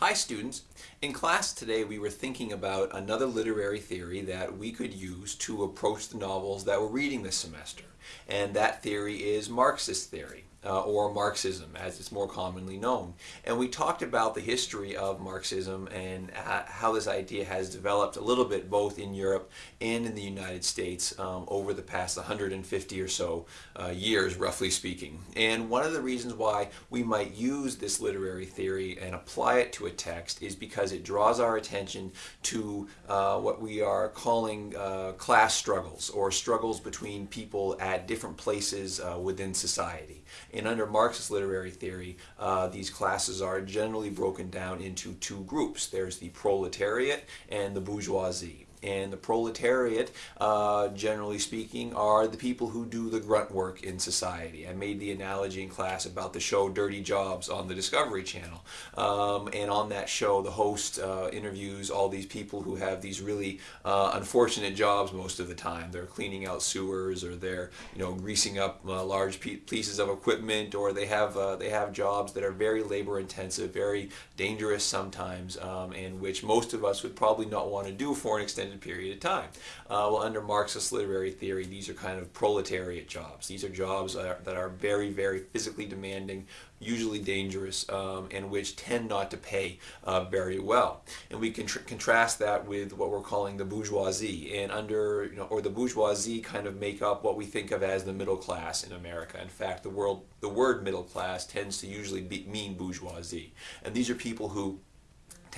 Hi students. In class today we were thinking about another literary theory that we could use to approach the novels that we're reading this semester. And that theory is Marxist theory uh, or Marxism as it's more commonly known. And we talked about the history of Marxism and how this idea has developed a little bit both in Europe and in the United States um, over the past 150 or so uh, years, roughly speaking. And one of the reasons why we might use this literary theory and apply it to a text is because it draws our attention to uh, what we are calling uh, class struggles or struggles between people at different places uh, within society. And under Marxist literary theory, uh, these classes are generally broken down into two groups. There's the proletariat and the bourgeoisie. And the proletariat, uh, generally speaking, are the people who do the grunt work in society. I made the analogy in class about the show Dirty Jobs on the Discovery Channel. Um, and on that show, the host uh, interviews all these people who have these really uh, unfortunate jobs most of the time. They're cleaning out sewers or they're you know greasing up uh, large pieces of equipment or they have, uh, they have jobs that are very labor intensive, very dangerous sometimes, um, and which most of us would probably not want to do for an extended extended period of time. Uh, well, under Marxist literary theory, these are kind of proletariat jobs. These are jobs that are, that are very, very physically demanding, usually dangerous, um, and which tend not to pay uh, very well. And we can contrast that with what we're calling the bourgeoisie, and under, you know, or the bourgeoisie kind of make up what we think of as the middle class in America. In fact, the, world, the word middle class tends to usually be, mean bourgeoisie. And these are people who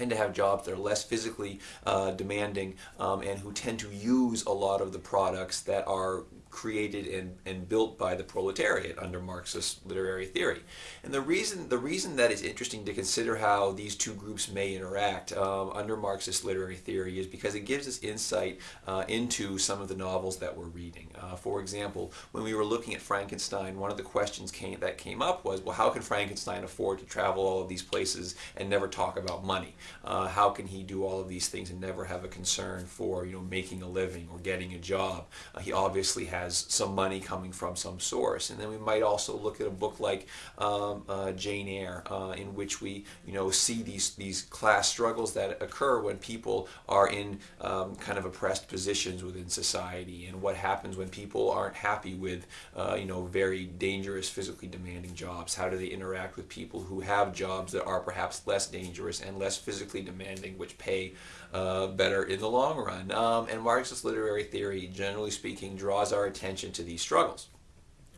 tend to have jobs that are less physically uh, demanding um, and who tend to use a lot of the products that are created and, and built by the proletariat under Marxist literary theory. And the reason, the reason that it's interesting to consider how these two groups may interact um, under Marxist literary theory is because it gives us insight uh, into some of the novels that we're reading. Uh, for example, when we were looking at Frankenstein, one of the questions came, that came up was, well, how can Frankenstein afford to travel all of these places and never talk about money? Uh, how can he do all of these things and never have a concern for, you know, making a living or getting a job? Uh, he obviously has has some money coming from some source. And then we might also look at a book like um, uh, Jane Eyre, uh, in which we you know see these these class struggles that occur when people are in um, kind of oppressed positions within society, and what happens when people aren't happy with uh, you know very dangerous, physically demanding jobs. How do they interact with people who have jobs that are perhaps less dangerous and less physically demanding, which pay uh, better in the long run? Um, and Marxist literary theory, generally speaking, draws our attention to these struggles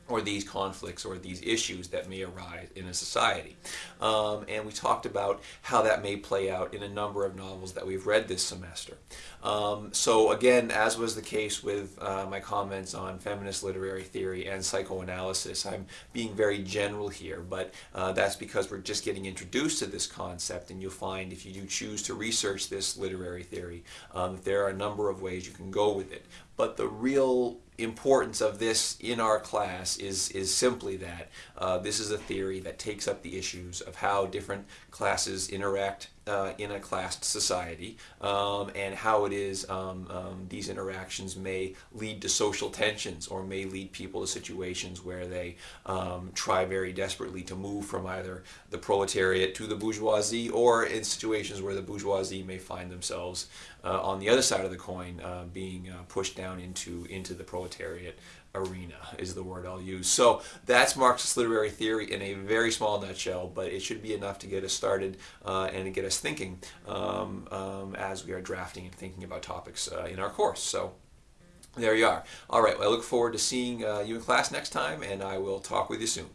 or these conflicts or these issues that may arise in a society. Um, and we talked about how that may play out in a number of novels that we've read this semester. Um, so again, as was the case with uh, my comments on feminist literary theory and psychoanalysis, I'm being very general here, but uh, that's because we're just getting introduced to this concept and you'll find if you do choose to research this literary theory, um, there are a number of ways you can go with it. But the real importance of this in our class is, is simply that uh, this is a theory that takes up the issues of how different classes interact uh, in a classed society um, and how it is um, um, these interactions may lead to social tensions or may lead people to situations where they um, try very desperately to move from either the proletariat to the bourgeoisie or in situations where the bourgeoisie may find themselves uh, on the other side of the coin uh, being uh, pushed down into, into the proletariat arena is the word I'll use. So that's Marxist literary theory in a very small nutshell, but it should be enough to get us started uh, and to get us thinking um, um, as we are drafting and thinking about topics uh, in our course. So there you are. All right, well, I look forward to seeing uh, you in class next time, and I will talk with you soon.